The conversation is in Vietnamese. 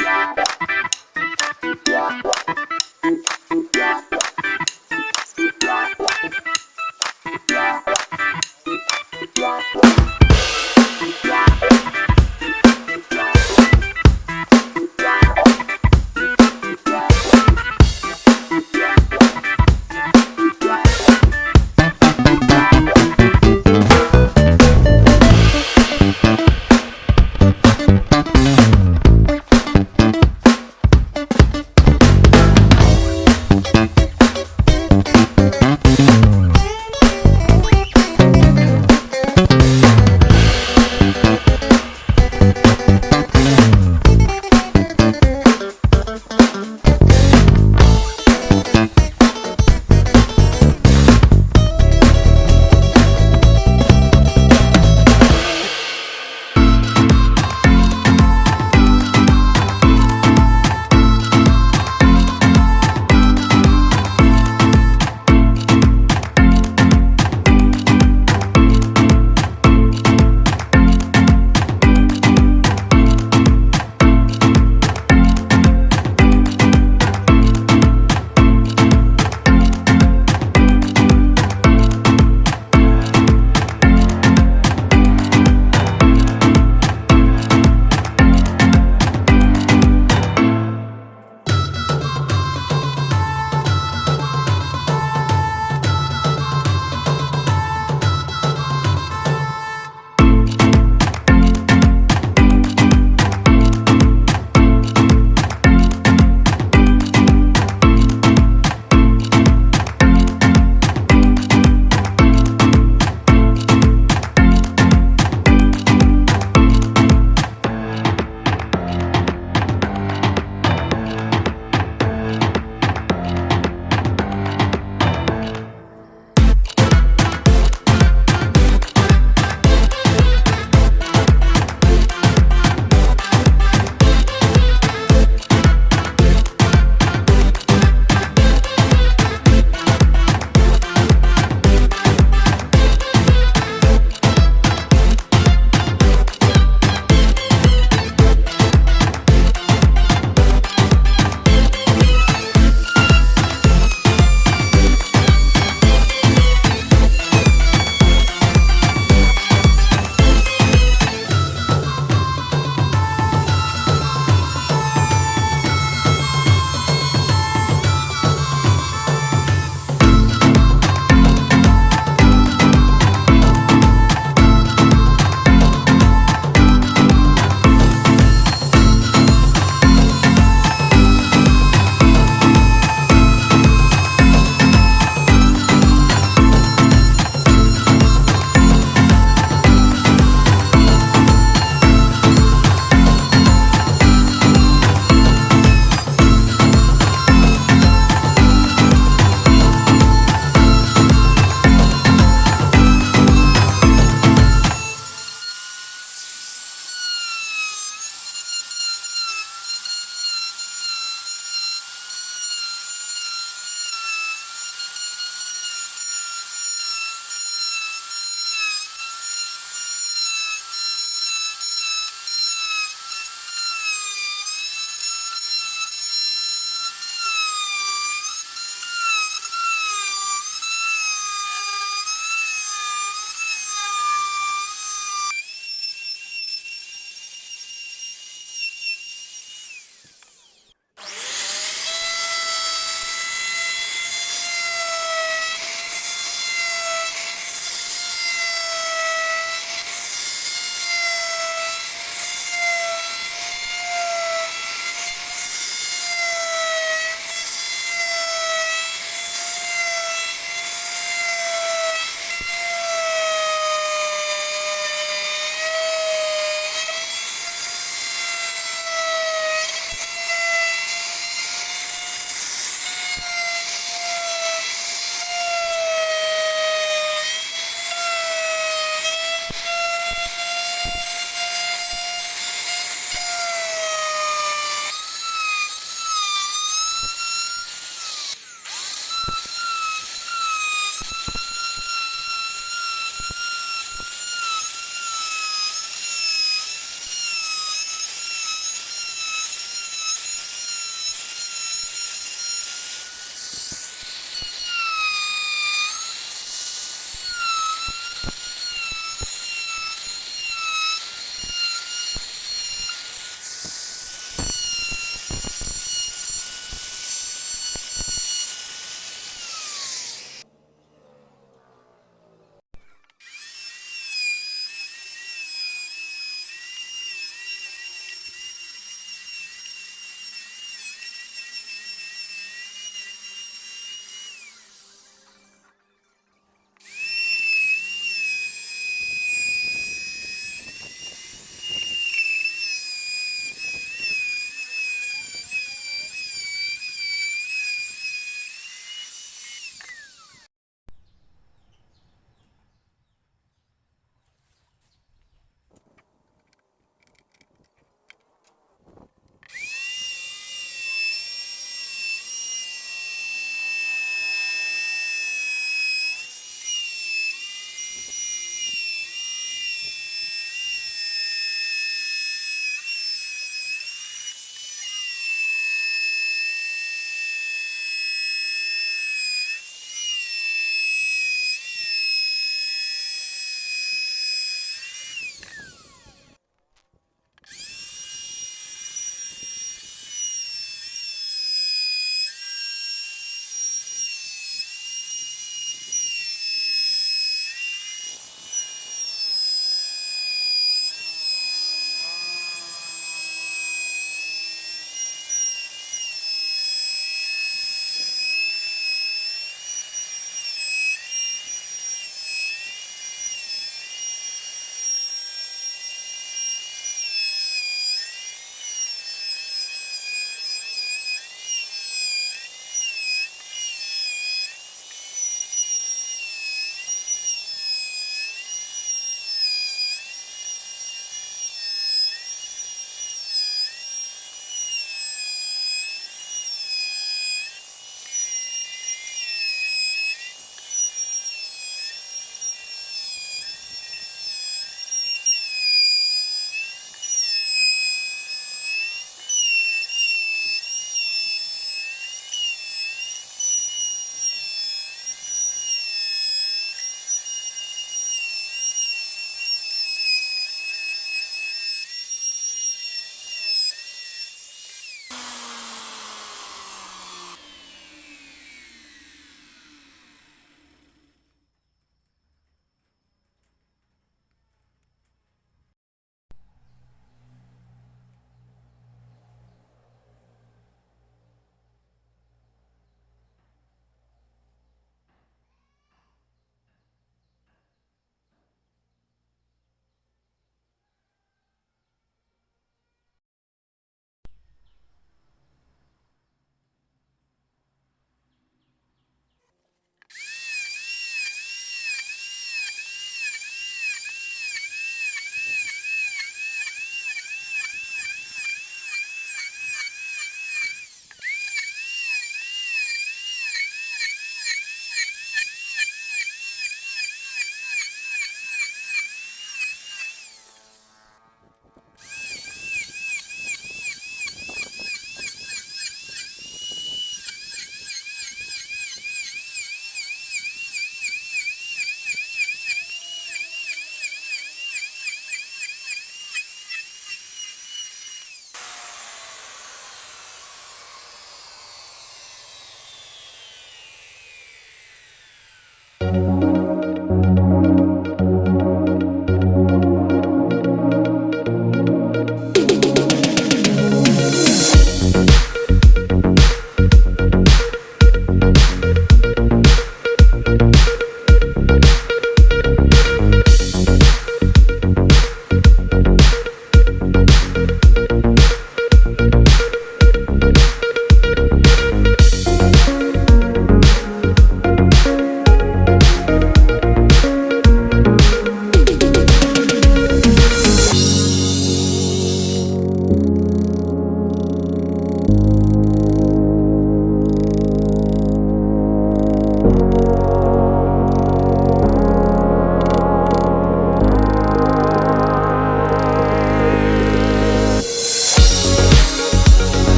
Yeah.